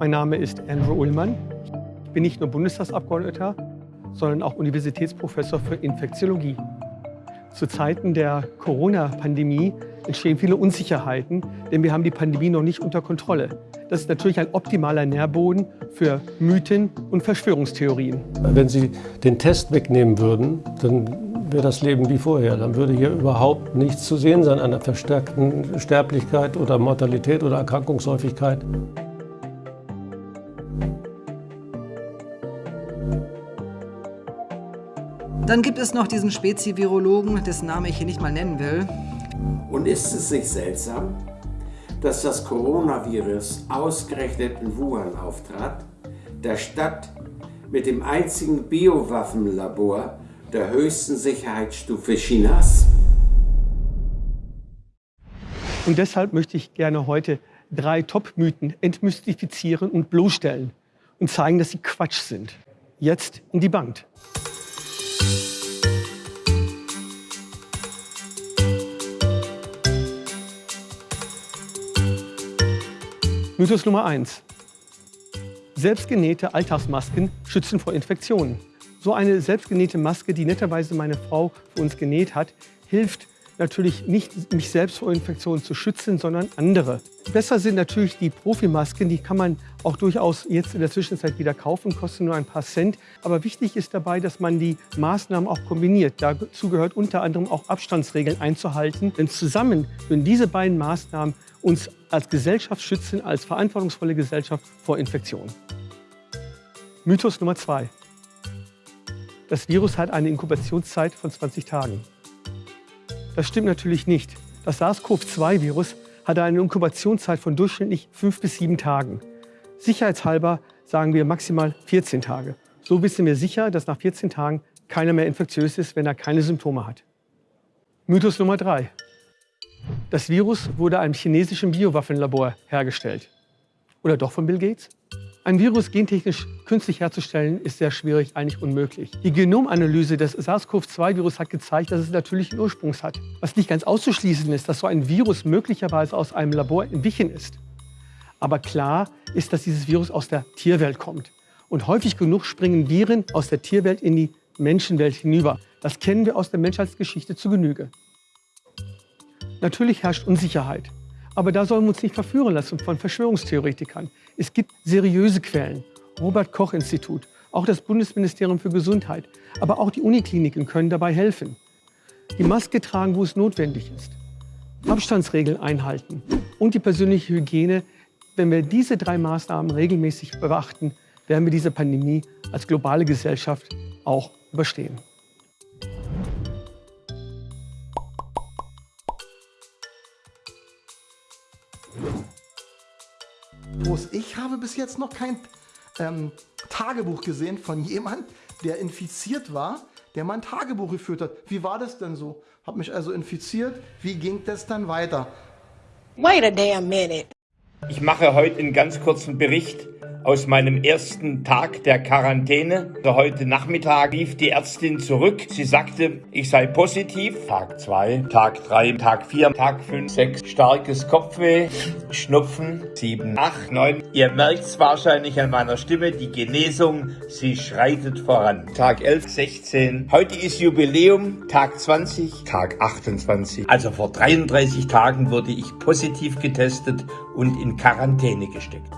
Mein Name ist Andrew Ullmann. Ich bin nicht nur Bundestagsabgeordneter, sondern auch Universitätsprofessor für Infektiologie. Zu Zeiten der Corona-Pandemie entstehen viele Unsicherheiten, denn wir haben die Pandemie noch nicht unter Kontrolle. Das ist natürlich ein optimaler Nährboden für Mythen und Verschwörungstheorien. Wenn Sie den Test wegnehmen würden, dann wäre das Leben wie vorher. Dann würde hier überhaupt nichts zu sehen sein an der verstärkten Sterblichkeit oder Mortalität oder Erkrankungshäufigkeit. Dann gibt es noch diesen Spezi-Virologen, dessen Name ich hier nicht mal nennen will. Und ist es nicht seltsam, dass das Coronavirus ausgerechnet in Wuhan auftrat, der Stadt mit dem einzigen Biowaffenlabor der höchsten Sicherheitsstufe Chinas? Und deshalb möchte ich gerne heute drei Top-Mythen entmystifizieren und bloßstellen und zeigen, dass sie Quatsch sind. Jetzt in die Bank. Mythos Nummer 1. Selbstgenähte Alltagsmasken schützen vor Infektionen. So eine selbstgenähte Maske, die netterweise meine Frau für uns genäht hat, hilft natürlich nicht, mich selbst vor Infektionen zu schützen, sondern andere. Besser sind natürlich die Profimasken, die kann man auch durchaus jetzt in der Zwischenzeit wieder kaufen, kosten nur ein paar Cent. Aber wichtig ist dabei, dass man die Maßnahmen auch kombiniert. Dazu gehört unter anderem auch Abstandsregeln einzuhalten. Denn zusammen würden diese beiden Maßnahmen uns als Gesellschaft schützen, als verantwortungsvolle Gesellschaft vor Infektionen. Mythos Nummer zwei. Das Virus hat eine Inkubationszeit von 20 Tagen. Das stimmt natürlich nicht. Das SARS-CoV-2-Virus hatte eine Inkubationszeit von durchschnittlich fünf bis sieben Tagen. Sicherheitshalber sagen wir maximal 14 Tage. So wissen wir sicher, dass nach 14 Tagen keiner mehr infektiös ist, wenn er keine Symptome hat. Mythos Nummer drei. Das Virus wurde einem chinesischen Biowaffenlabor hergestellt. Oder doch von Bill Gates? Ein Virus gentechnisch künstlich herzustellen, ist sehr schwierig, eigentlich unmöglich. Die Genomanalyse des SARS-CoV-2-Virus hat gezeigt, dass es natürlichen Ursprungs hat. Was nicht ganz auszuschließen ist, dass so ein Virus möglicherweise aus einem Labor entwichen ist. Aber klar ist, dass dieses Virus aus der Tierwelt kommt. Und häufig genug springen Viren aus der Tierwelt in die Menschenwelt hinüber. Das kennen wir aus der Menschheitsgeschichte zu Genüge. Natürlich herrscht Unsicherheit. Aber da sollen wir uns nicht verführen lassen von Verschwörungstheoretikern. Es gibt seriöse Quellen. Robert Koch Institut, auch das Bundesministerium für Gesundheit, aber auch die Unikliniken können dabei helfen. Die Maske tragen, wo es notwendig ist. Abstandsregeln einhalten und die persönliche Hygiene. Wenn wir diese drei Maßnahmen regelmäßig beachten, werden wir diese Pandemie als globale Gesellschaft auch überstehen. Prost. Ich habe bis jetzt noch kein ähm, Tagebuch gesehen von jemand, der infiziert war, der mal ein Tagebuch geführt hat. Wie war das denn so? Hab mich also infiziert. Wie ging das dann weiter? Wait a damn minute. Ich mache heute einen ganz kurzen Bericht aus meinem ersten Tag der Quarantäne. Heute Nachmittag lief die Ärztin zurück. Sie sagte, ich sei positiv. Tag 2, Tag 3, Tag 4, Tag 5, 6, starkes Kopfweh, Schnupfen, 7, 8, 9. Ihr merkt es wahrscheinlich an meiner Stimme, die Genesung, sie schreitet voran. Tag 11, 16. Heute ist Jubiläum, Tag 20, Tag 28. Also vor 33 Tagen wurde ich positiv getestet und in Quarantäne gesteckt.